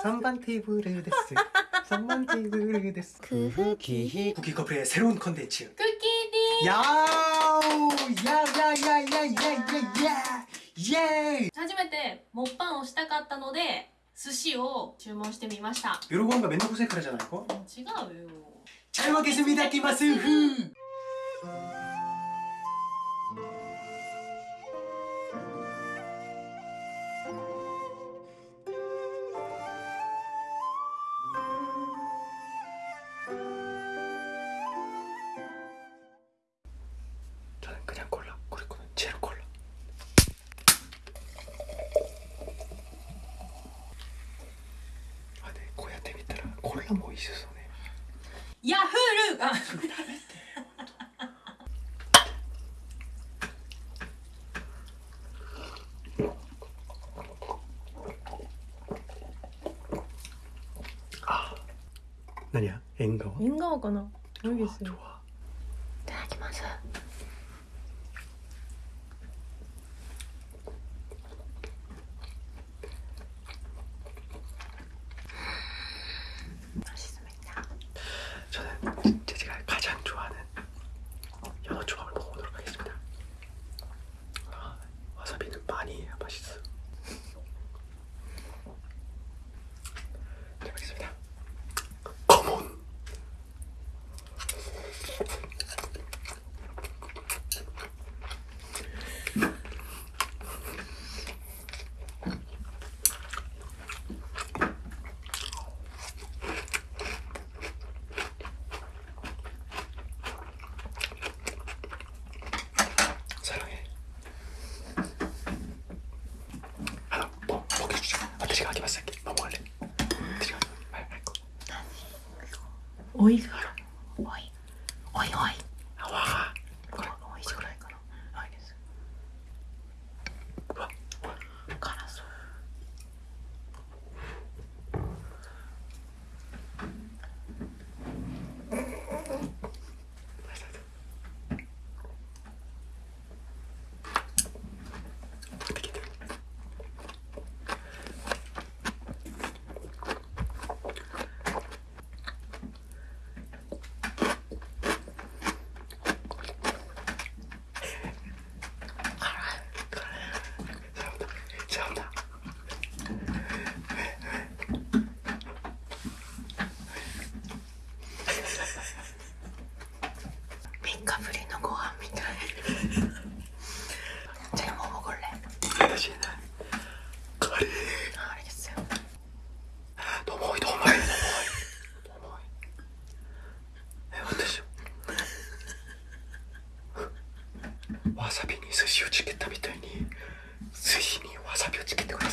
3번 테이블 데스 3번 테이블 데스 쿠키 쿠키 커플의 새로운 컨텐츠 쿠키디 야우 야야야야야야야야 예 初めてモッパンをしたかったので寿司を注文してみました 이러고 하면 맨날 고생 그러잖아 이거 違うよ 잘 먹겠습니다 끼마스 후 ヤフールあ 何や縁側縁側かな 모르겠어요 좋아 oiga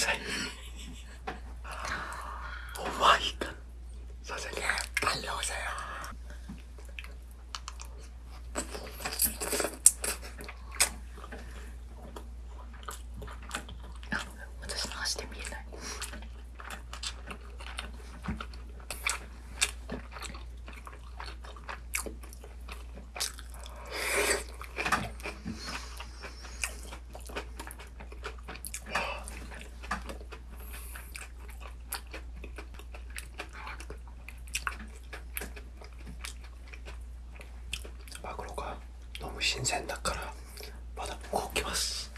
さい。新鮮だからまだ動きます。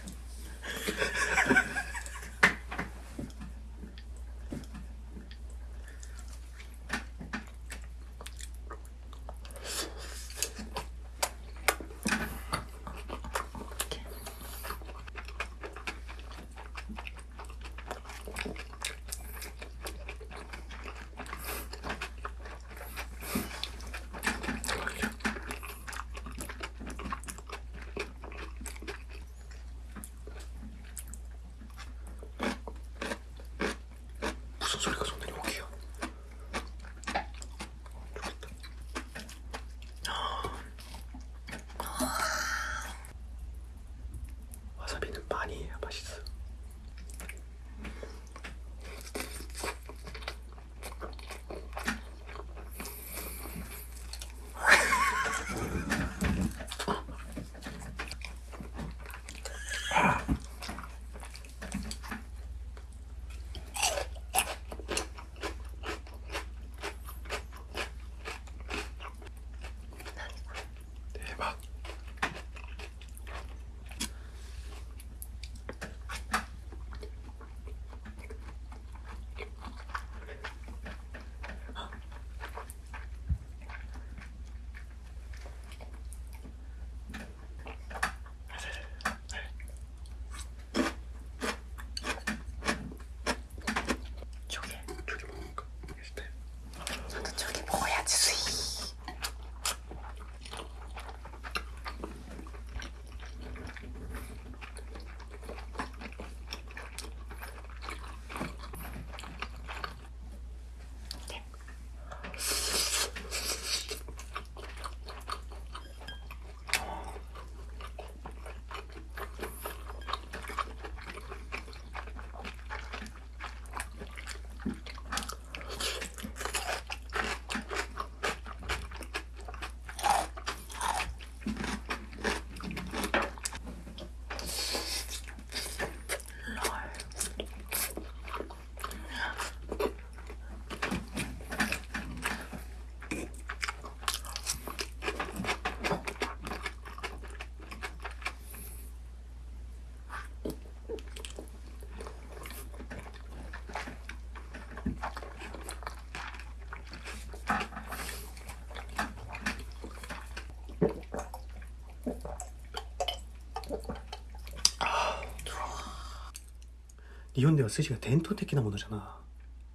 日本では寿司が伝統的なものじゃな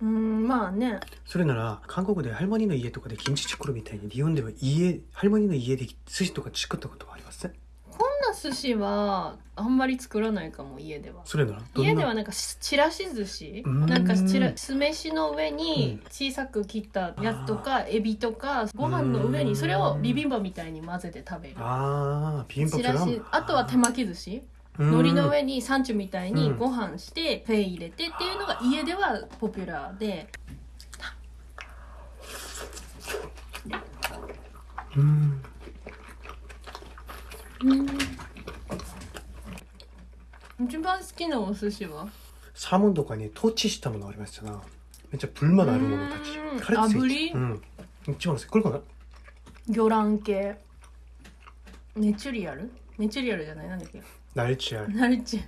うんまあねそれなら韓国で할머니の家とかでキムチ作るみたいに日本では家할머니の家で寿司とか作ったことはありますこんな寿司はあんまり作らないかも家ではそれならどんな家ではなんかしちらし寿司うーんなんかちら酢飯の上に小さく切ったやつとかエビとかご飯の上にそれをビビンバみたいに混ぜて食べるああビビンバちらしあとは手巻き寿司 海苔の上にサンチュみたいにご飯してフェイ入れてっていうのが家ではポピュラーで。うん。一番好きなお寿司は？サーモンとかにトーチしたものありましたな。めっちゃ불만あるものたち。うん。カレーついて炙り？うん。一番好き。これかな？魚卵系。ネチュリアル？ネチュリアルじゃない？なんだっけ？ 날치알 ナルチ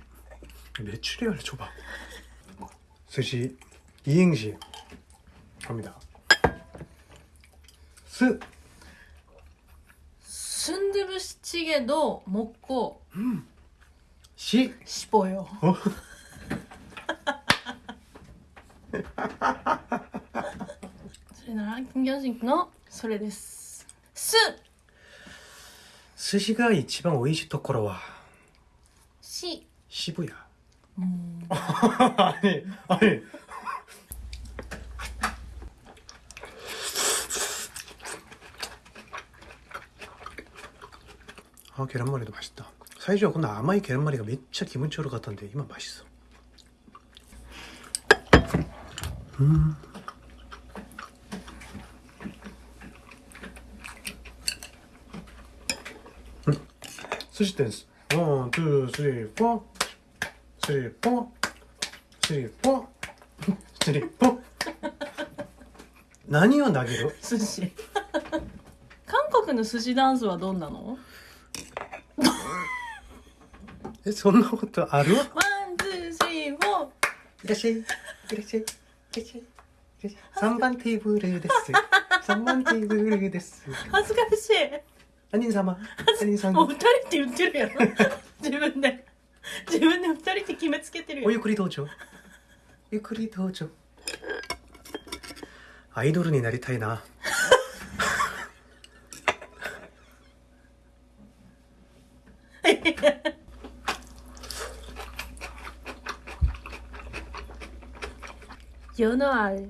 매출이알 줘봐 스시 이행시 갑니다 스 スンドゥブチゲの먹고 시 싶어요. 어? それなら金魚人のそれです。す 스시가 이치방 오이시 토코로와 시 시부야. 음. 아니 아니. 아 계란말이도 맛있다. 사이즈가 근데 아마이 계란말이가 몇차 기본적으로 같던데 이만 맛있어. 음. 음. 스시 댄스. ワン、ツー、スリ three, four. ー、スリー、フ何を投げる？寿司韓国の寿司ダンスはどんなの？え、そんなことある？ワン、two, three, four。いらっしゃい。いらっしゃい。いらっしゃい。3番テーブルです。3番テーブルです。恥ずかしい。アニン様。アニンさん。もう二人って言ってるやろ。自分で。自分で二人って決めつけてるよ。おゆっくりどうぞ。ゆっくりどうぞ。アイドルになりたいな。世のある。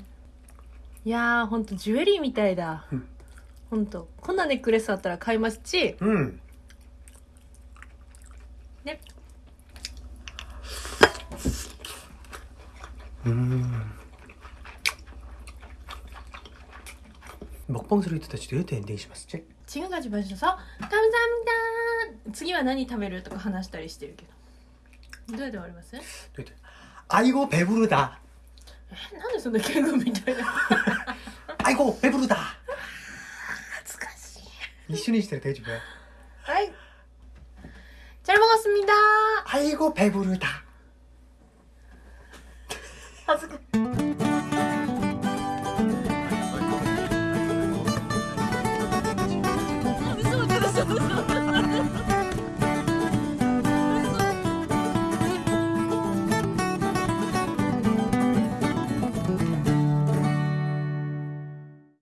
いやー、ほんとジュエリーみたいだうん。ほんと。こんなネックレスあったら買いますし、うん。ね。うん。먹방소리 듣다ちょっとエンディングします。チェック。 지금까지 봐주셔서 감사합니다.次は何食べるとか話したりしてるけど。どうやって終わりますえ 아이고 배부르다. なんでそんな敬語みたいな。 아이고 배부르다. 이순희 시대 돼지 뭐야? 아이 잘 먹었습니다. 아이고 배부르다.